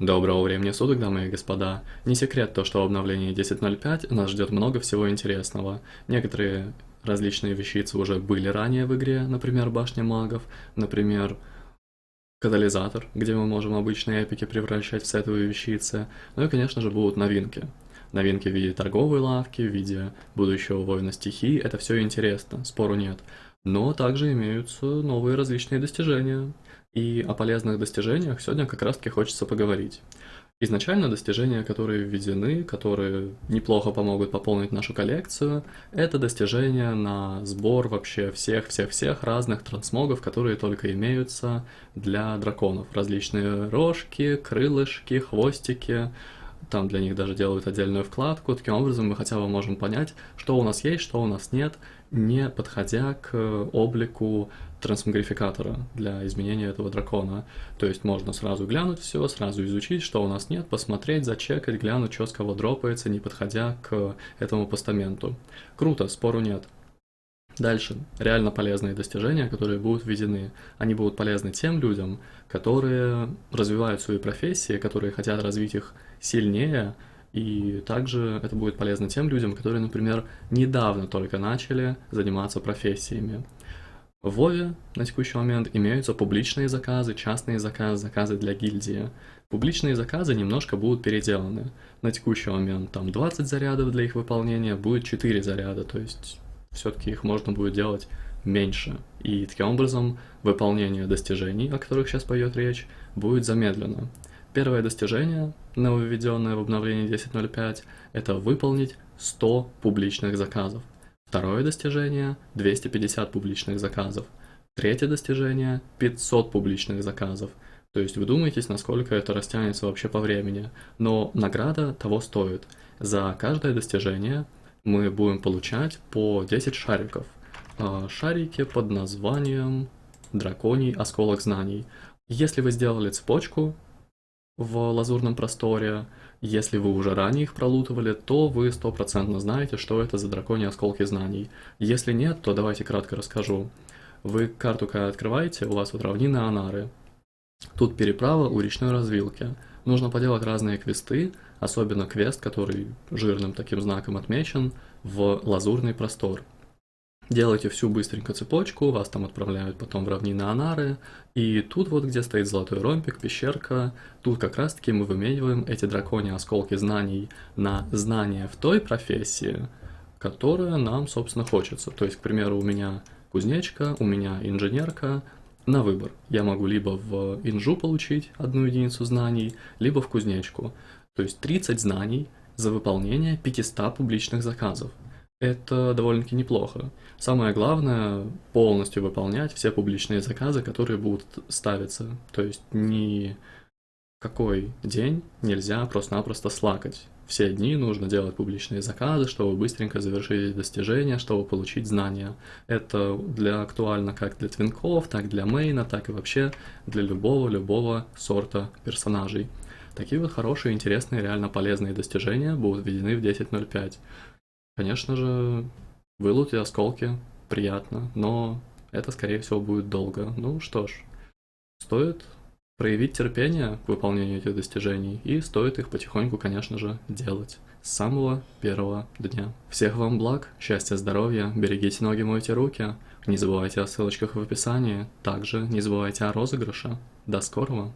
Доброго времени суток, дамы и господа. Не секрет то, что в обновлении 10.05 нас ждет много всего интересного. Некоторые различные вещицы уже были ранее в игре, например, Башня магов, например, Катализатор, где мы можем обычные эпики превращать в сетовые вещицы. Ну и, конечно же, будут новинки. Новинки в виде торговой лавки, в виде будущего воина стихий, это все интересно, спору нет. Но также имеются новые различные достижения. И о полезных достижениях сегодня как раз таки хочется поговорить. Изначально достижения, которые введены, которые неплохо помогут пополнить нашу коллекцию, это достижения на сбор вообще всех-всех-всех разных трансмогов, которые только имеются для драконов. Различные рожки, крылышки, хвостики, там для них даже делают отдельную вкладку. Таким образом мы хотя бы можем понять, что у нас есть, что у нас нет, не подходя к облику трансмогрификатора для изменения этого дракона. То есть можно сразу глянуть все, сразу изучить, что у нас нет, посмотреть, зачекать, глянуть, что с кого дропается, не подходя к этому постаменту. Круто, спору нет. Дальше. Реально полезные достижения, которые будут введены. Они будут полезны тем людям, которые развивают свои профессии, которые хотят развить их сильнее, и также это будет полезно тем людям, которые, например, недавно только начали заниматься профессиями. В Вове на текущий момент имеются публичные заказы, частные заказы, заказы для гильдии. Публичные заказы немножко будут переделаны. На текущий момент там 20 зарядов для их выполнения, будет 4 заряда, то есть все-таки их можно будет делать меньше. И таким образом выполнение достижений, о которых сейчас пойдет речь, будет замедлено. Первое достижение, нововведенное в обновлении 10.05, это выполнить 100 публичных заказов. Второе достижение – 250 публичных заказов. Третье достижение – 500 публичных заказов. То есть вы думаетесь, насколько это растянется вообще по времени. Но награда того стоит. За каждое достижение мы будем получать по 10 шариков. А, шарики под названием «Драконий осколок знаний». Если вы сделали цепочку, в лазурном просторе. Если вы уже ранее их пролутывали, то вы стопроцентно знаете, что это за драконьи осколки знаний. Если нет, то давайте кратко расскажу. Вы карту когда открываете, у вас вот равнины Анары. Тут переправа у речной развилки. Нужно поделать разные квесты, особенно квест, который жирным таким знаком отмечен, в лазурный простор. Делаете всю быстренько цепочку, вас там отправляют потом в равнины Анары, и тут вот, где стоит золотой ромбик, пещерка, тут как раз таки мы вымениваем эти драконьи осколки знаний на знания в той профессии, которая нам, собственно, хочется. То есть, к примеру, у меня кузнечка, у меня инженерка, на выбор. Я могу либо в инжу получить одну единицу знаний, либо в кузнечку. То есть 30 знаний за выполнение 500 публичных заказов это довольно-таки неплохо. Самое главное — полностью выполнять все публичные заказы, которые будут ставиться. То есть ни какой день нельзя просто-напросто слакать. Все дни нужно делать публичные заказы, чтобы быстренько завершить достижения, чтобы получить знания. Это для актуально как для твинков, так для мейна, так и вообще для любого-любого сорта персонажей. Такие вот хорошие, интересные, реально полезные достижения будут введены в 10.05. Конечно же, вылут и осколки приятно, но это, скорее всего, будет долго. Ну что ж, стоит проявить терпение к выполнению этих достижений, и стоит их потихоньку, конечно же, делать с самого первого дня. Всех вам благ, счастья, здоровья, берегите ноги, мойте руки, не забывайте о ссылочках в описании, также не забывайте о розыгрыше. До скорого!